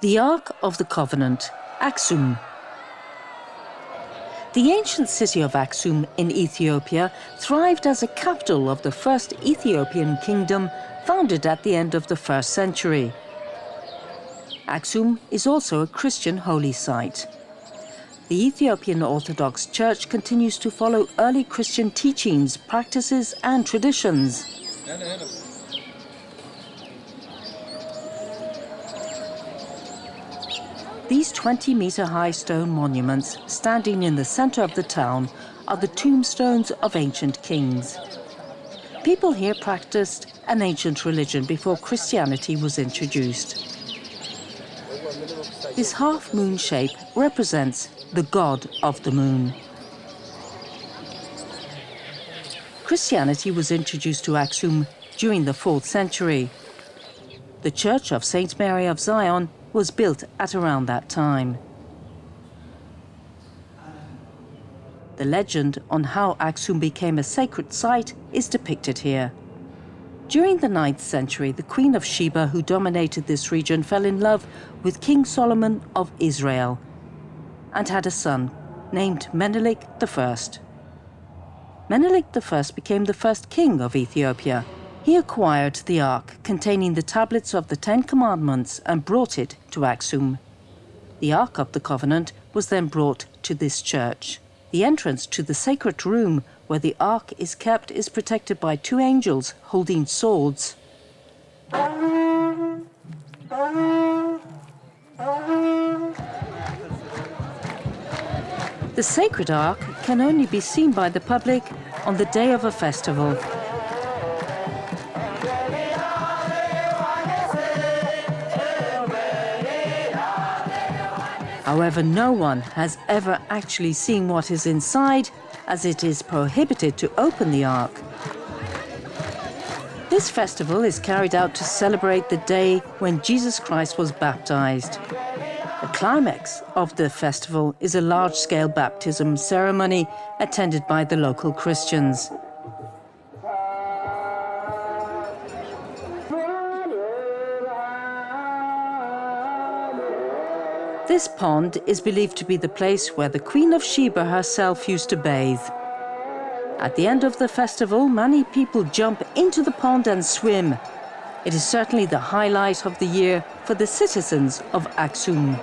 The Ark of the Covenant, Aksum. The ancient city of Aksum in Ethiopia thrived as a capital of the first Ethiopian kingdom founded at the end of the first century. Aksum is also a Christian holy site. The Ethiopian Orthodox Church continues to follow early Christian teachings, practices and traditions. These 20-metre-high stone monuments, standing in the centre of the town, are the tombstones of ancient kings. People here practiced an ancient religion before Christianity was introduced. This half-moon shape represents the god of the moon. Christianity was introduced to Aksum during the 4th century. The Church of St. Mary of Zion was built at around that time. The legend on how Aksum became a sacred site is depicted here. During the 9th century, the Queen of Sheba, who dominated this region, fell in love with King Solomon of Israel and had a son named Menelik I. Menelik I became the first king of Ethiopia he acquired the ark containing the tablets of the Ten Commandments and brought it to Axum. The Ark of the Covenant was then brought to this church. The entrance to the sacred room where the ark is kept is protected by two angels holding swords. The sacred ark can only be seen by the public on the day of a festival. However, no one has ever actually seen what is inside, as it is prohibited to open the Ark. This festival is carried out to celebrate the day when Jesus Christ was baptized. The climax of the festival is a large-scale baptism ceremony attended by the local Christians. This pond is believed to be the place where the Queen of Sheba herself used to bathe. At the end of the festival, many people jump into the pond and swim. It is certainly the highlight of the year for the citizens of Aksum.